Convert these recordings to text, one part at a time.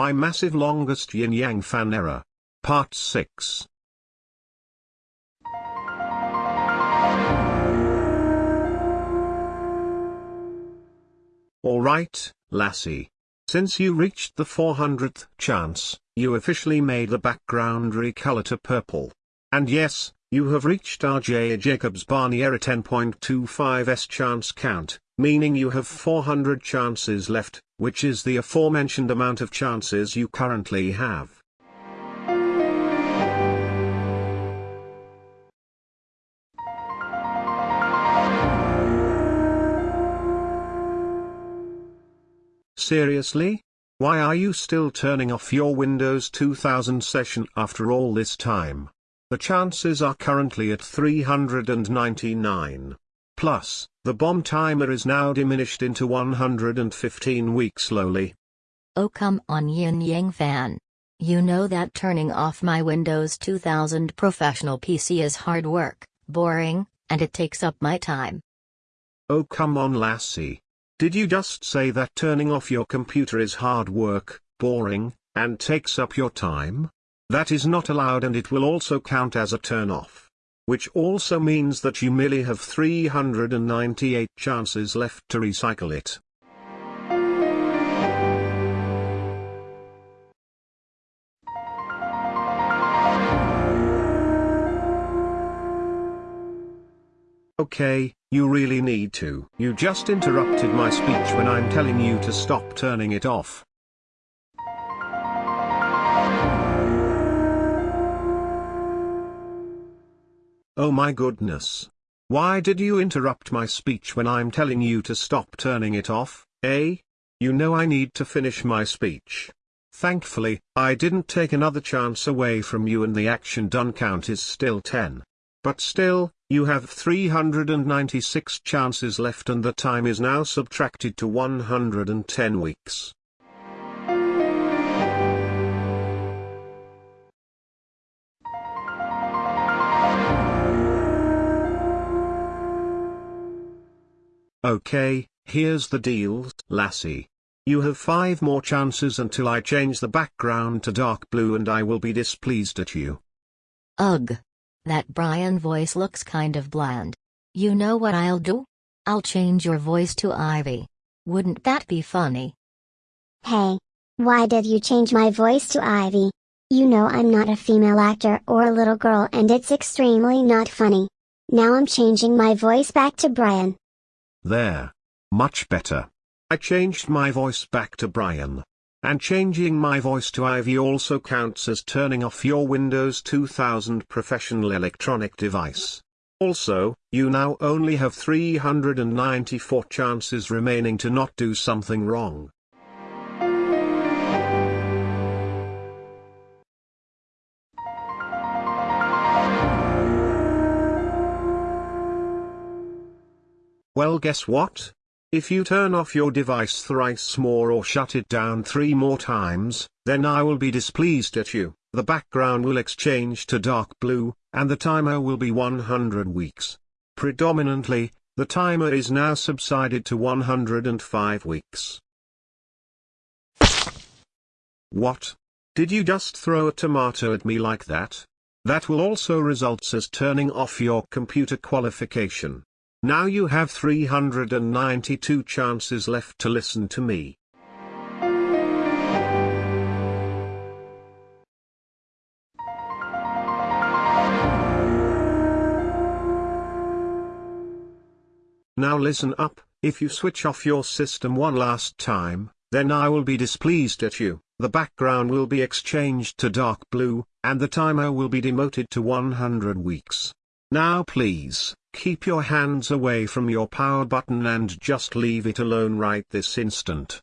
My massive longest yin yang fan error. Part 6. Alright, lassie. Since you reached the 400th chance, you officially made the background recolor to purple. And yes, you have reached RJ Jacobs Barney error 10.25s chance count, meaning you have 400 chances left, which is the aforementioned amount of chances you currently have. Seriously? Why are you still turning off your Windows 2000 session after all this time? The chances are currently at 399. Plus, the bomb timer is now diminished into 115 weeks slowly. Oh come on Yin Yang fan. You know that turning off my Windows 2000 professional PC is hard work, boring, and it takes up my time. Oh come on lassie. Did you just say that turning off your computer is hard work, boring, and takes up your time? That is not allowed and it will also count as a turn off. Which also means that you merely have 398 chances left to recycle it. Okay, you really need to. You just interrupted my speech when I'm telling you to stop turning it off. Oh my goodness. Why did you interrupt my speech when I'm telling you to stop turning it off, eh? You know I need to finish my speech. Thankfully, I didn't take another chance away from you and the action done count is still 10. But still, you have 396 chances left and the time is now subtracted to 110 weeks. Okay, here's the deal, lassie. You have five more chances until I change the background to dark blue and I will be displeased at you. Ugh. That Brian voice looks kind of bland. You know what I'll do? I'll change your voice to Ivy. Wouldn't that be funny? Hey. Why did you change my voice to Ivy? You know I'm not a female actor or a little girl and it's extremely not funny. Now I'm changing my voice back to Brian. There. Much better. I changed my voice back to Brian. And changing my voice to Ivy also counts as turning off your Windows 2000 professional electronic device. Also, you now only have 394 chances remaining to not do something wrong. Well guess what? If you turn off your device thrice more or shut it down three more times, then I will be displeased at you, the background will exchange to dark blue, and the timer will be 100 weeks. Predominantly, the timer is now subsided to 105 weeks. What? Did you just throw a tomato at me like that? That will also results as turning off your computer qualification. Now you have 392 chances left to listen to me. Now listen up, if you switch off your system one last time, then I will be displeased at you, the background will be exchanged to dark blue, and the timer will be demoted to 100 weeks. Now please, keep your hands away from your power button and just leave it alone right this instant.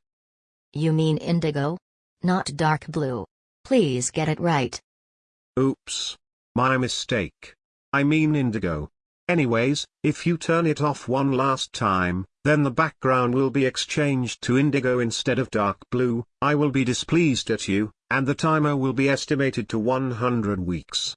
You mean indigo? Not dark blue. Please get it right. Oops. My mistake. I mean indigo. Anyways, if you turn it off one last time, then the background will be exchanged to indigo instead of dark blue, I will be displeased at you, and the timer will be estimated to 100 weeks.